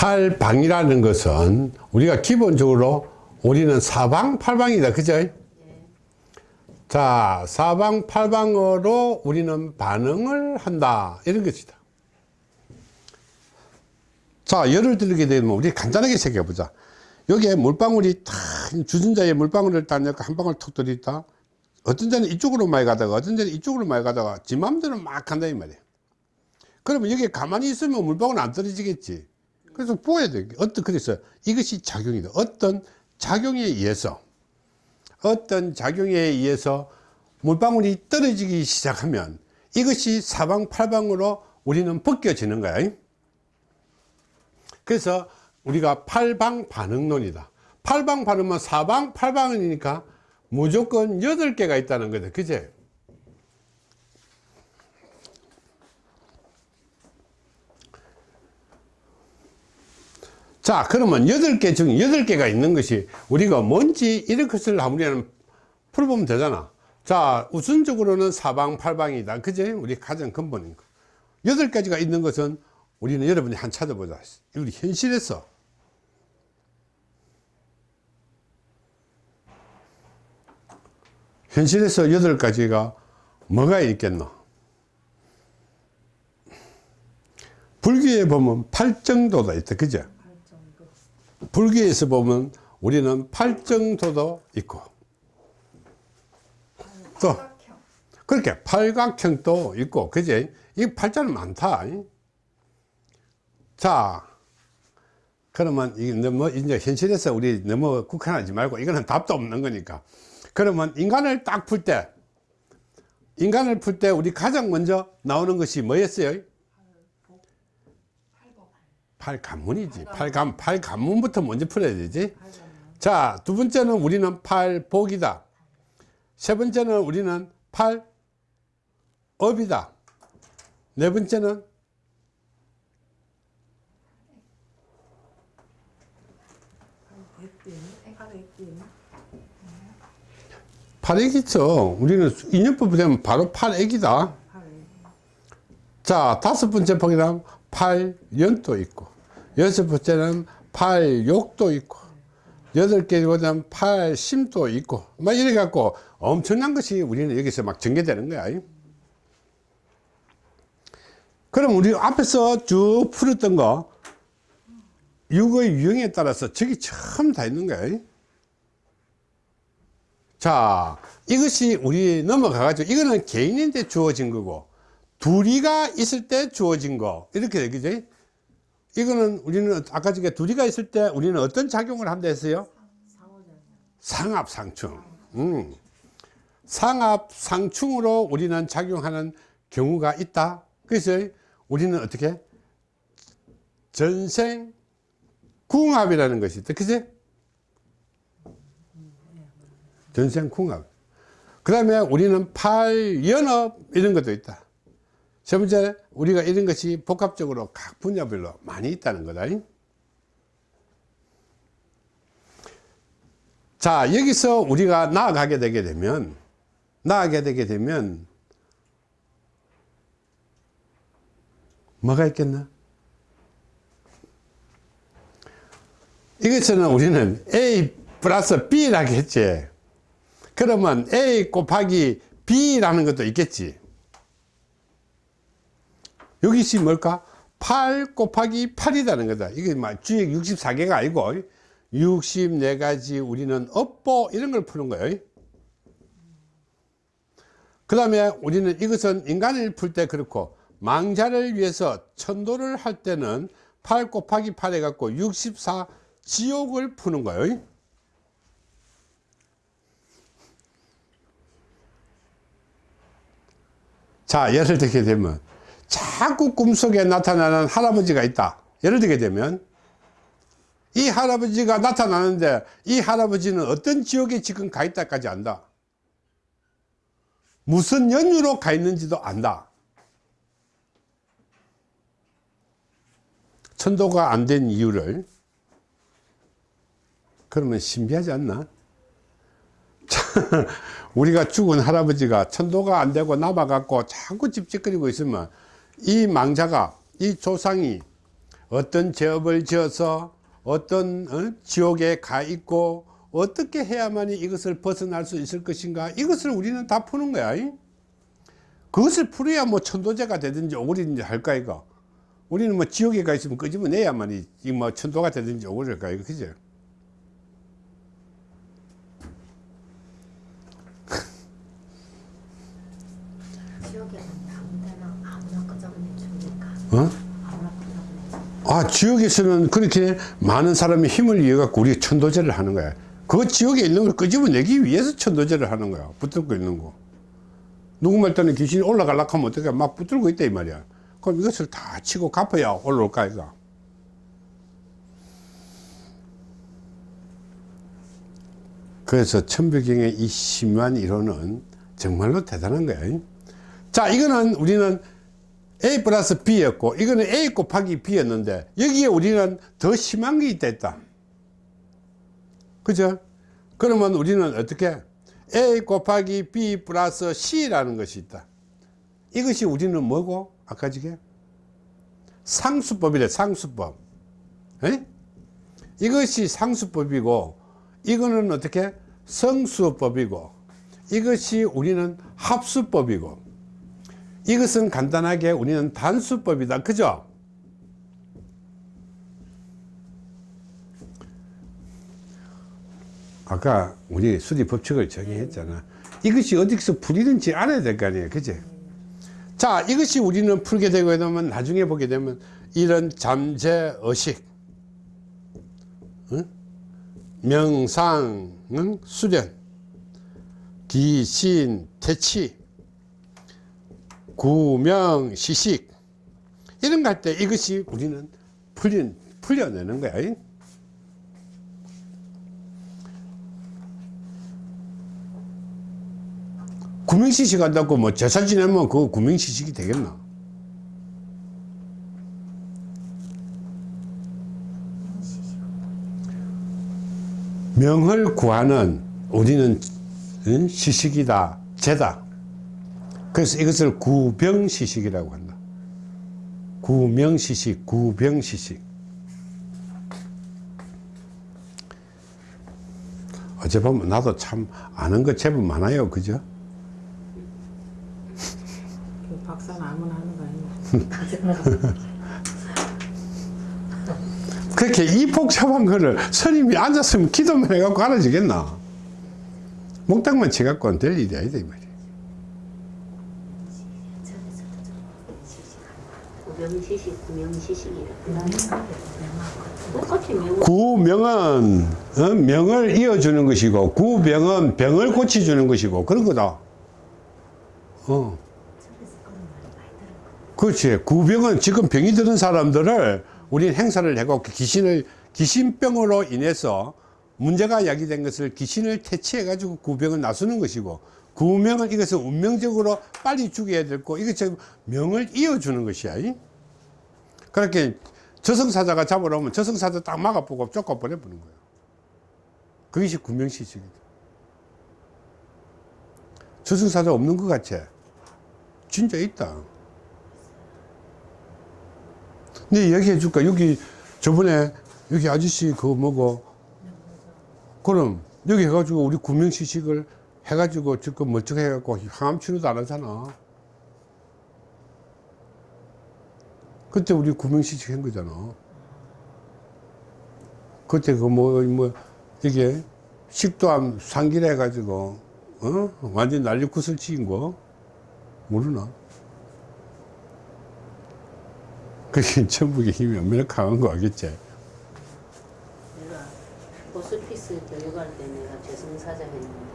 팔방이라는 것은 우리가 기본적으로 우리는 사방 팔방이다. 그죠? 자 사방 팔방으로 우리는 반응을 한다. 이런 것이다. 자 예를 들게 되면 우리 간단하게 생각해 보자. 여기에 물방울이 탁 주전자에 물방울을 딱 넣고 한 방울 톡 들이다. 어떤 데는 이쪽으로 많이 가다가 어떤 데는 이쪽으로 많이 가다가 지 맘대로 막 한다 이 말이야 그러면 여기 가만히 있으면 물방울 안 떨어지겠지 그래서 보여야 돼. 어떤 그래서 이것이 작용이다 어떤 작용에 의해서 어떤 작용에 의해서 물방울이 떨어지기 시작하면 이것이 사방팔방으로 우리는 벗겨지는 거야. 그래서 우리가 팔방 반응론이다. 팔방 반응은 사방 팔방이니까 무조건 여덟 개가 있다는 거다. 그제 자 그러면 여덟 개 중 여덟 개가 있는 것이 우리가 뭔지 이런 것을 우리는 풀어보면 되잖아. 자 우선적으로는 사방 팔방이다. 그제 우리 가장 근본인 거. 여덟 가지가 있는 것은 우리는 여러분이 한 찾아보자. 우리 현실에서. 현실에서 여덟 가지가 뭐가 있겠노? 불교에 보면 팔정도가 있다 그죠 불교에서 보면 우리는 팔정도도 있고 또 그렇게 팔각형도 있고 그제 이 팔자는 많다. 자 그러면 이게 너무 이제 현실에서 우리 너무 국한하지 말고 이거는 답도 없는 거니까. 그러면 인간을 딱 풀 때 인간을 풀 때 우리 가장 먼저 나오는 것이 뭐였어요? 팔관문이지. 팔관 팔관문부터 먼저 풀어야 되지. 자 두 번째는 우리는 팔복이다. 세 번째는 우리는 팔업이다. 네 번째는 팔액이죠 우리는 인연법 되면 바로 팔액이다. 자 다섯 번째 보기는 팔연도 있고 여섯 번째는 팔 욕도 있고 여덟 개보다는 팔심도 있고 막 이래 갖고 엄청난 것이 우리는 여기서 막 전개되는 거야. 그럼 우리 앞에서 쭉 풀었던 거 육의 유형에 따라서 저기 처음 다 있는 거야. 자 이것이 우리 넘어가 가지고 이거는 개인인데 주어진 거고 둘이가 있을 때 주어진 거. 이렇게 되겠지 이거는 우리는 아까 전에 둘이가 있을 때 우리는 어떤 작용을 한다 했어요? 상합상충. 음. 상합상충으로 우리는 작용하는 경우가 있다. 그래서 우리는 어떻게? 전생 궁합이라는 것이 있다. 그치? 전생궁합. 그 다음에 우리는 팔연업 이런 것도 있다 세 번째 우리가 이런 것이 복합적으로 각 분야별로 많이 있다는 거다. 자 여기서 우리가 나아가게 되게 되면 나아가게 되게 되면 뭐가 있겠나? 이것은 우리는 A 플러스 B라고 했지. 그러면 A 곱하기 B라는 것도 있겠지 여기시 뭘까? 8 곱하기 8이라는 거다. 이게 막 주액 64개가 아니고 64가지 우리는 업보 이런 걸 푸는 거예요. 그 다음에 우리는 이것은 인간을 풀 때 그렇고 망자를 위해서 천도를 할 때는 8 곱하기 8 해갖고 64 지옥을 푸는 거예요. 자 예를 들게 되면 자꾸 꿈속에 나타나는 할아버지가 있다. 예를 들게 되면 이 할아버지가 나타나는데 이 할아버지는 어떤 지역에 지금 가 있다까지 안다. 무슨 연유로 가 있는지도 안다. 천도가 안 된 이유를 그러면 신비하지 않나? 우리가 죽은 할아버지가 천도가 안 되고 남아 갖고 자꾸 찝찝거리고 있으면 이 망자가 이 조상이 어떤 죄업을 지어서 어떤 어? 지옥에 가 있고 어떻게 해야만이 이것을 벗어날 수 있을 것인가 이것을 우리는 다 푸는 거야 이? 그것을 풀어야 뭐 천도제가 되든지 오리든지 할까 이거 우리는 뭐 지옥에 가 있으면 끄집어내야만이 이뭐 천도가 되든지 오리를까 이거 그죠 지역에 아무 데나 아무나 끄적내 줍니까? 어? 아무나 끄적내 아 지옥에서는 그렇게 많은 사람의 힘을 이어 갖고 우리 천도제를 하는 거야. 그 지옥에 있는 걸 끄집어내기 위해서 천도제를 하는 거야. 붙들고 있는 거. 누구 말 때는 귀신이 올라가려고 하면 어떻게 막 붙들고 있다 이 말이야. 그럼 이것을 다 치고 갚아야 올라올까 이거? 그래서 천부경의 이 심한 이론은 정말로 대단한 거야. 자 이거는 우리는 A 플러스 B였고 이거는 A 곱하기 B였는데 여기에 우리는 더 심한 게 있다 했다. 그죠? 그러면 우리는 어떻게? A 곱하기 B 플러스 C라는 것이 있다. 이것이 우리는 뭐고? 아까 저게? 상수법이래 상수법. 에? 이것이 상수법이고 이거는 어떻게? 성수법이고 이것이 우리는 합수법이고 이것은 간단하게 우리는 단수법이다. 그죠? 아까 우리 수리 법칙을 정의했잖아. 이것이 어디서 풀리는지 알아야 될 거 아니에요. 그지? 자 이것이 우리는 풀게 되고 나면 나중에 보게 되면 이런 잠재 의식 응? 명상 응? 수련 기신 태치 구명 시식 이런 거 할 때 이것이 우리는 풀린 풀려내는 거야 잉? 구명시식 한다고 뭐 제사 지내면 그거 구명시식이 되겠나 명을 구하는 우리는 응? 시식이다 죄다 그래서 이것을 구병시식이라고 한다. 구명시식 구병시식. 어제 보면 나도 참 아는 거 제법 많아요. 그죠? 그 박사는 아무나 하는 거 아니야? 그렇게 이 복잡한 거를 스님이 앉았으면 기도만 해갖고 알아지겠나? 목탁만 쳐갖고는 될 일이 아니다 이 말이야 구명시식, 구명시식이라. 똑같이 명. 구명은 어? 명을 이어주는 것이고 구병은 병을 고쳐주는 것이고 그런 거다 어. 그렇지 구병은 지금 병이 드는 사람들을 우리는 행사를 해고 귀신을 귀신병으로 인해서 문제가 야기된 것을 귀신을 퇴치해 가지고 구병을 나서는 것이고 구명은 이것을 운명적으로 빨리 죽여야 되고 이것 지금 명을 이어주는 것이야 이? 그렇게 저승사자가 잡으러 오면 저승사자 딱 막아보고 쫓아 보내버리는 거예요 그것이 구명시식이다. 저승사자 없는 것 같지 진짜 있다. 네 얘기해 줄까? 여기 저번에 여기 아저씨 그거 뭐고 그럼 여기 해가지고 우리 구명시식을 해가지고 지금 멀쩡해 갖고 항암 치료도 안 하잖아. 그때 우리 구명시식 한 거잖아. 그때 그뭐뭐 이게 식도암 상기를 해가지고 어? 완전 난리 구슬 치인 거? 모르나? 그게 천북의 힘이 얼마나 강한 거 알겠지? 내가 호스피스 교육할 때 내가 저승사자 했는데.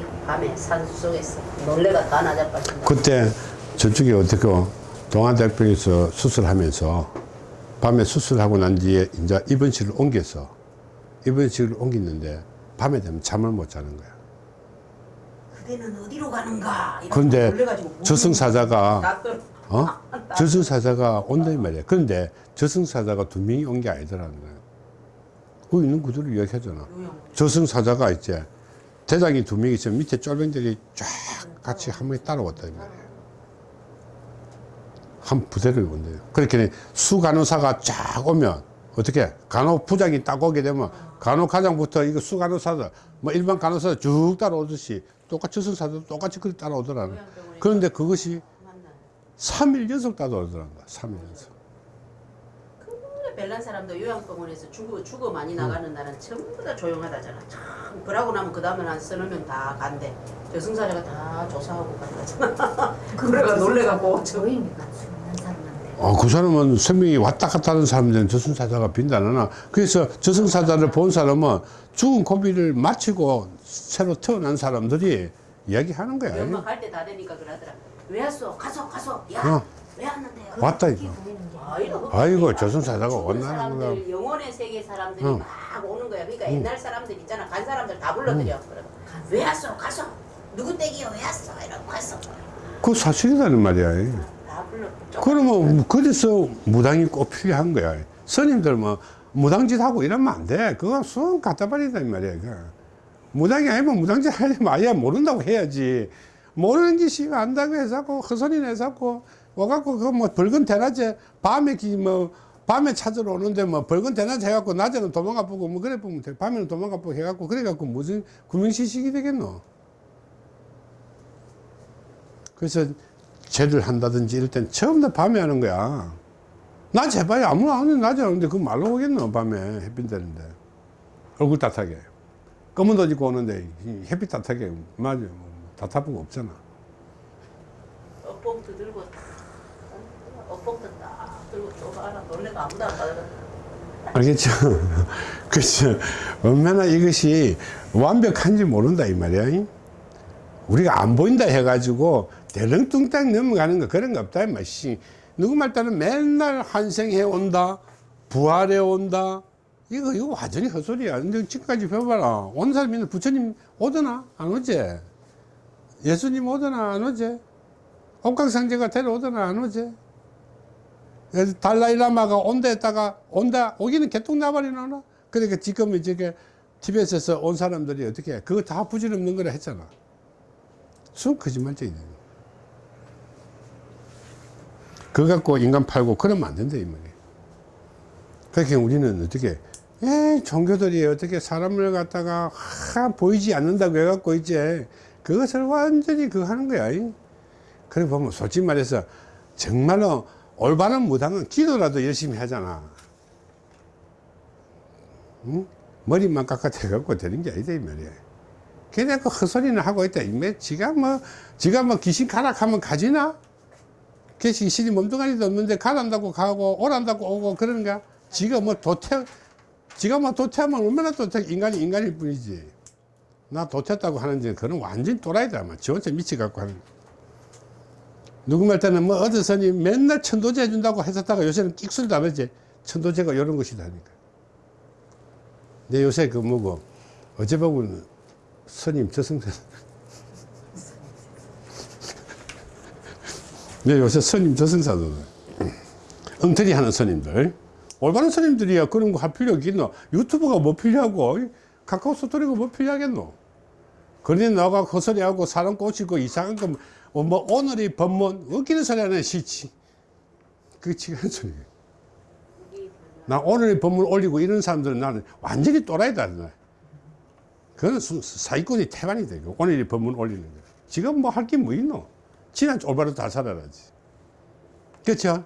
입고 밤에 산수 속에서 놀래가 다 나자 빠진다. 그때 저쪽에 어떻게 동안대학병에서 수술하면서 밤에 수술하고 난 뒤에 이제 입원실을 옮겼어 입원실을 옮겼는데 밤에 되면 잠을 못 자는 거야 그대는 어디로 가는가? 그런데 저승사자가 어? 저승사자가 온다 이 말이야 그런데 저승사자가 두 명이 온 게 아니더라는 거야 거기 있는 그대로 이야기하잖아. 저승사자가 이제 대장이 두명 있으면 밑에 쫄병들이 쫙 같이 한 명이 따라왔다 이 말이야 한 부대를 온대요. 그렇게 수 간호사가 쫙 오면 어떻게 간호 부장이 딱 오게 되면 간호 과장부터 이거 수 간호사들 뭐 일반 간호사 쭉 따라오듯이 똑같이 저승사도 똑같이 그렇게 따라오더라는. 그런데 그것이 만나요. 3일 연속 따라오더란다. 3일 연속. 별난 사람도 요양병원에서 죽어 죽어 많이 나가는 날은 전부 다 조용하다잖아. 참 그러고 나면 그 다음에 한 서너 명다 간대. 저승사자가 다 조사하고 간다잖아. 그래가 놀래갖고 저 저희니까 죽는 사람한테 어, 그 사람은 생명이 왔다 갔다 하는 사람들은 저승사자가 빈다나. 그래서 저승사자를 본 사람은 죽은 고비를 마치고 새로 태어난 사람들이 이야기하는 거야. 갈때다 되니까 그러더라. 왜 왔어? 가서 가서. 야, 어. 왜 왔는데? 왔다 이거. 아이고, 아이고, 저승사자가 죽은 왔나 사람들, 보다. 영혼의 세계 사람들이 응. 막 오는 거야. 그러니까 옛날 사람들 있잖아. 간 사람들 다 불러들여. 그러고 왜 왔어? 가서. 누구 댁이요? 왜 왔어? 이러고 갔어. 그 사실이라는 말이야. 다 불러. 그러면 그래서 무당이 꼭 필요한 거야. 스님들 뭐 무당짓 하고 이러면 안 돼. 그거 수원 갖다 버린다 이 말이야. 그거. 무당이 아니면 무당짓 하려면 아예 모른다고 해야지. 모르는 짓이 안다고 해서 그 허선이 내서 와갖고 그 뭐 벌건 대낮에 밤에 기뭐 밤에 찾으러 오는데 뭐 벌건 대낮에 해갖고 낮에는 도망가 보고 뭐 그래 보면 돼. 밤에는 도망가 보고 해갖고 그래갖고 무슨 구명시식이 되겠노. 그래서 죄를 한다든지 이럴 땐 처음 다 밤에 하는 거야. 낮에 해봐야 아무나 안 해. 낮에 하는데 그 말로 오겠노, 밤에 햇빛 되는데. 얼굴 따뜻하게. 검은 옷 입고 오는데 이 햇빛 따뜻하게. 맞아. 뭐 답답한 거 없잖아. 억 받아. 알겠죠? 그렇죠. 얼마나 이것이 완벽한지 모른다, 이 말이야. 우리가 안 보인다 해가지고 대렁뚱땅 넘어가는 거 그런 거 없다, 이 말이지. 누구 말 따르면 맨날 환생해 온다, 부활해 온다. 이거, 이거 완전히 헛소리야. 근데 지금까지 배워봐라. 온 사람이 부처님 오더나? 안 오지? 예수님 오더나? 안 오지? 옥강상제가 데려오더나? 안 오지? 달라이라마가 온다 했다가 온다 오기는 개똥 나발이 나나? 그러니까 지금 이제 티베트에서 온 사람들이 어떻게 해? 그거 다 부질없는 거라 했잖아. 순 거짓말쟁이네 그거 갖고 인간 팔고 그러면 안 된다 이 말이야. 그렇게 우리는 어떻게 에 종교들이 어떻게 사람을 갖다가 하, 보이지 않는다고 해갖고 이제 그것을 완전히 그거 하는 거야 이. 그래 보면 솔직히 말해서 정말로 올바른 무당은 기도라도 열심히 하잖아. 응? 머리만 깎아대갖고 되는 게 아니다, 이 말이야. 걔네 그 헛소리는 하고 있다. 이매 지가 뭐, 지가 뭐 귀신 가락하면 가지나? 걔 귀신이 몸뚱아리도 없는데 가란다고 가고 오란다고 오고 그러는가? 지가 뭐 도태, 지가 뭐 도태하면 얼마나 도태, 인간이 인간일 뿐이지. 나 도태했다고 하는지 그건 완전 또라이다. 지 혼자 미치갖고 하는. 말 때는 뭐 어디서니 맨날 천도제 해준다고 했었다가 요새는 끽술도 안 하지. 천도제가 이런 것이다 하니까. 근데 요새 그 뭐고, 어제 보고는 스님 저승사. 네, 요새 스님 저승사도 엉터리 하는 스님들. 올바른 스님들이야 그런 거 할 필요 있겠노? 유튜브가 뭐 필요하고, 카카오 스토리가 뭐 필요하겠노? 그러니 나가 헛소리하고 사람 꼬시고 이상한 거, 뭐, 뭐 오늘의 법문, 웃기는 소리 하나 싫지. 그게 지금 하는 소리야. 나 오늘의 법문 올리고 이런 사람들은 나는 완전히 또라이다. 나. 그건 수- 사기꾼이 태반이 되고, 오늘의 법문 올리는 거. 지금 뭐 할 게 뭐 있노? 지난 올바로 다 살아라지. 그렇죠?